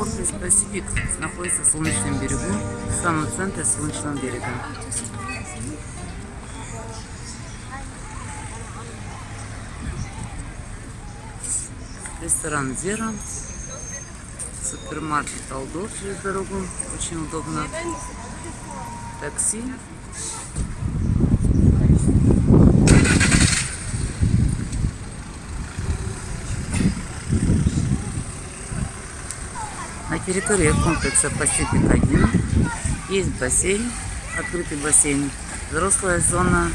Комплекс Пасифик находится в Солнечном берегу, в самом центре Солнечного берега. Ресторан Зера, супермаркет Алдор через дорогу, очень удобно. Такси. На территории комплекса Pacific 1 есть бассейн, открытый бассейн, взрослая зона,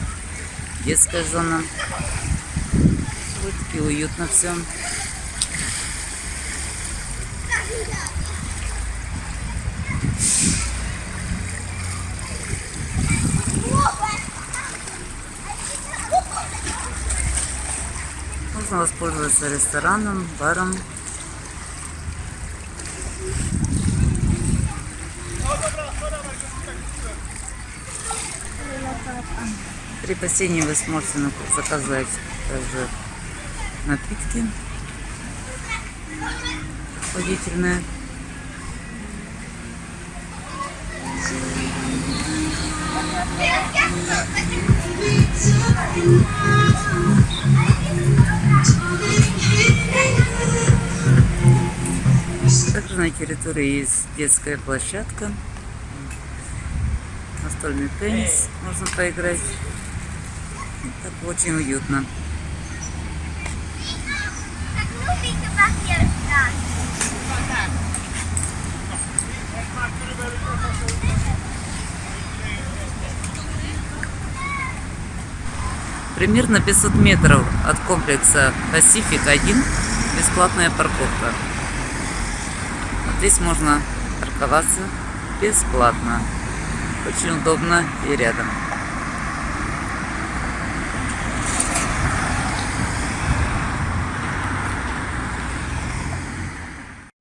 детская зона. Вот таки уютно все. Можно воспользоваться рестораном, баром. При бассейне вы сможете заказать также напитки охладительные. Также на территории есть детская площадка, настольный теннис можно поиграть. Так очень уютно. Примерно 500 метров от комплекса Pacific 1 бесплатная парковка. Здесь можно парковаться бесплатно. Очень удобно и рядом.